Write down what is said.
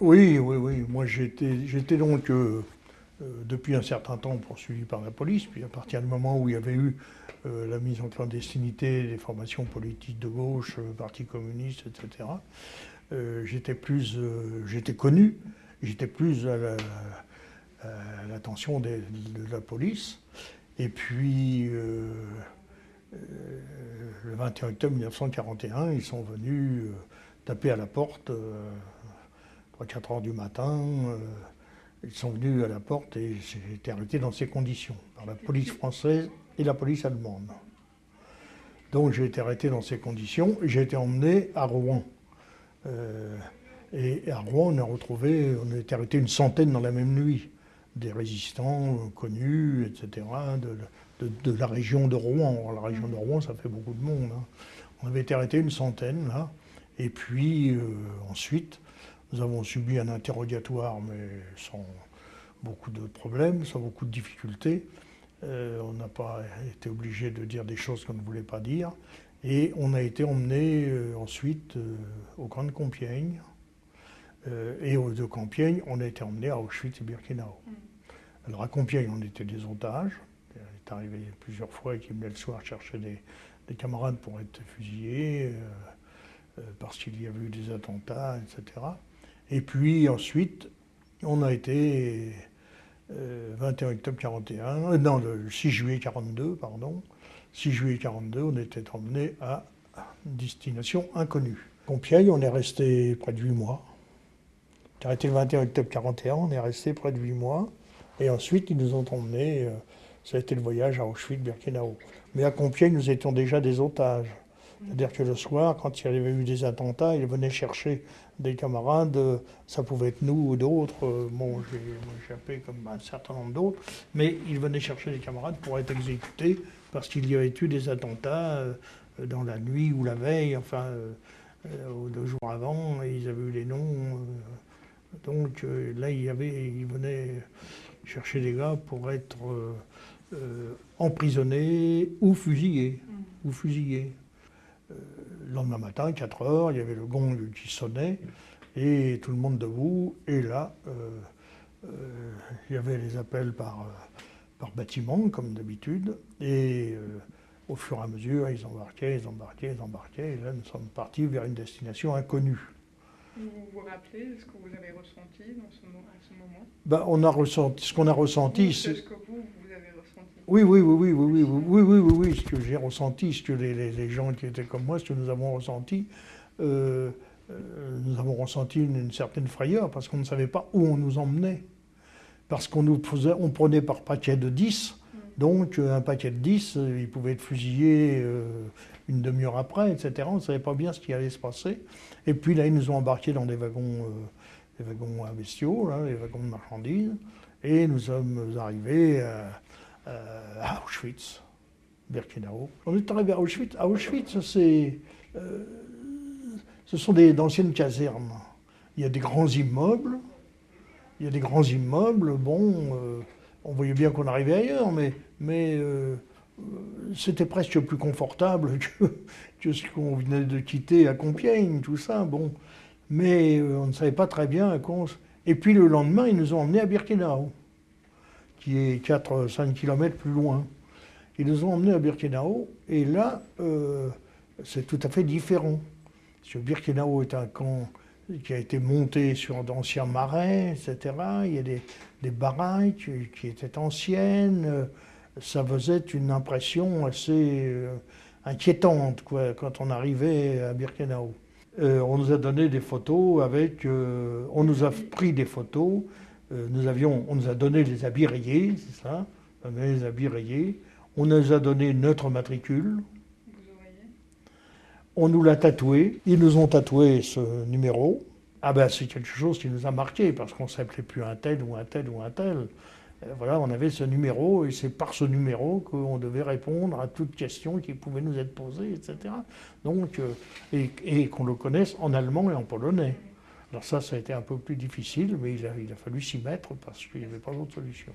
Oui, oui, oui. Moi, j'étais donc, euh, euh, depuis un certain temps, poursuivi par la police. Puis à partir du moment où il y avait eu euh, la mise en clandestinité des formations politiques de gauche, Parti communiste, etc., j'étais plus, j'étais connu, j'étais plus à l'attention de, la police. Et puis, le 21 octobre 1941, ils sont venus taper à la porte 3-4 heures du matin. Euh, ils sont venus à la porte et j'ai été arrêté dans ces conditions, par la police française et la police allemande. Donc j'ai été arrêté dans ces conditions j'ai été emmené à Rouen. Euh, et à Rouen, on a retrouvé, on a été arrêté une centaine dans la même nuit. Des résistants connus, etc., de, la région de Rouen. la région de Rouen, ça fait beaucoup de monde. Hein. On avait été arrêté une centaine, là. Et puis euh, ensuite, nous avons subi un interrogatoire, mais sans beaucoup de problèmes, sans beaucoup de difficultés. Euh, on n'a pas été obligé de dire des choses qu'on ne voulait pas dire. Et on a été emmené euh, ensuite euh, au camp de Compiègne. et au, de Compiègne, on a été emmené à Auschwitz et Birkenau. Mm. Alors à Compiègne, on était des otages. Il est arrivé plusieurs fois qu'il venait le soir chercher des, des, camarades pour être fusillés, parce qu'il y avait eu des attentats, etc. Et puis ensuite, on a été, 21 euh, octobre 41, euh, non, le 6 juillet 42, pardon, 6 juillet 42, on était emmené à destination inconnue. Compiègne, on est resté près de 8 mois. J'ai arrêté le 21 octobre 41, on est resté près de 8 mois. Et ensuite, ils nous ont emmenés, euh, ça a été le voyage à Auschwitz-Birkenau. Mais à Compiègne, nous étions déjà des otages. C'est-à-dire que le soir, quand il y avait eu des attentats, ils venaient chercher des camarades, ça pouvait être nous ou d'autres, bon, j'ai échappé comme un certain nombre d'autres, mais ils venaient chercher des camarades pour être exécutés parce qu'il y avait eu des attentats euh, dans la nuit ou la veille, enfin, euh, euh, deux jours avant, et ils avaient eu les noms. donc là, il y avait, ils venaient chercher des gars pour être emprisonnés ou fusillés. Ou fusillés. Euh, le lendemain matin, 4 heures, il y avait le gong qui sonnait, et tout le monde debout, et là, euh, euh, il y avait les appels par, par bâtiment, comme d'habitude, et au fur et à mesure, ils embarquaient, ils embarquaient, ils embarquaient, et là, nous sommes partis vers une destination inconnue. Vous vous rappelez ce que vous avez ressenti dans ce, à ce moment? Ben, on a ressenti, Ce qu'on a ressenti, c'est... Ce que vous, vous avez oui, oui, oui, oui, oui, oui, oui, oui, oui, oui, ce que j'ai ressenti, ce que les, gens qui étaient comme moi, ce que nous avons ressenti, euh, euh, nous avons ressenti une, certaine frayeur parce qu'on ne savait pas où on nous emmenait. Parce qu'on nous faisait, on prenait par paquet de 10, donc euh, un paquet de 10, il pouvait être fusillé une demi-heure après, etc. On ne savait pas bien ce qui allait se passer. Et puis là, ils nous ont embarqués dans des wagons, des wagons à bestiaux, des wagons de marchandises, et nous sommes arrivés à euh, à Auschwitz, Birkenau. On est arrivé à Auschwitz. À Auschwitz, c'est, euh, ce sont d'anciennes casernes. Il y a des grands immeubles. Il y a des grands immeubles. Bon, euh, on voyait bien qu'on arrivait ailleurs, mais c'était presque plus confortable que, ce qu'on venait de quitter à Compiègne, tout ça. Bon, mais on ne savait pas très bien à cause. Et puis le lendemain, ils nous ont emmenés à Birkenau qui est 4-5 km plus loin. Ils nous ont emmenés à Birkenau, et là, euh, c'est tout à fait différent. Parce que Birkenau est un camp qui a été monté sur d'anciens marais, etc. Il y a des, des baraques qui étaient anciennes. Ça faisait une impression assez euh, inquiétante quand on arrivait à Birkenau. Euh, on nous a donné des photos avec... on nous a pris des photos euh, nous avions, on nous a donné les habits rayés, c'est ça, on les habits rayés. On nous a donné notre matricule. On nous l'a tatoué. Ils nous ont tatoué ce numéro. Ah ben c'est quelque chose qui nous a marqué parce qu'on ne s'appelait plus un tel ou un tel ou un tel. Euh, voilà, on avait ce numéro et c'est par ce numéro qu'on devait répondre à toute question qui pouvait nous être posée, etc. Donc, euh, et qu'on le connaisse en allemand et en polonais. Alors ça, ça a été un peu plus difficile, mais il a, il a fallu s'y mettre parce qu'il n'y avait pas d'autre solution.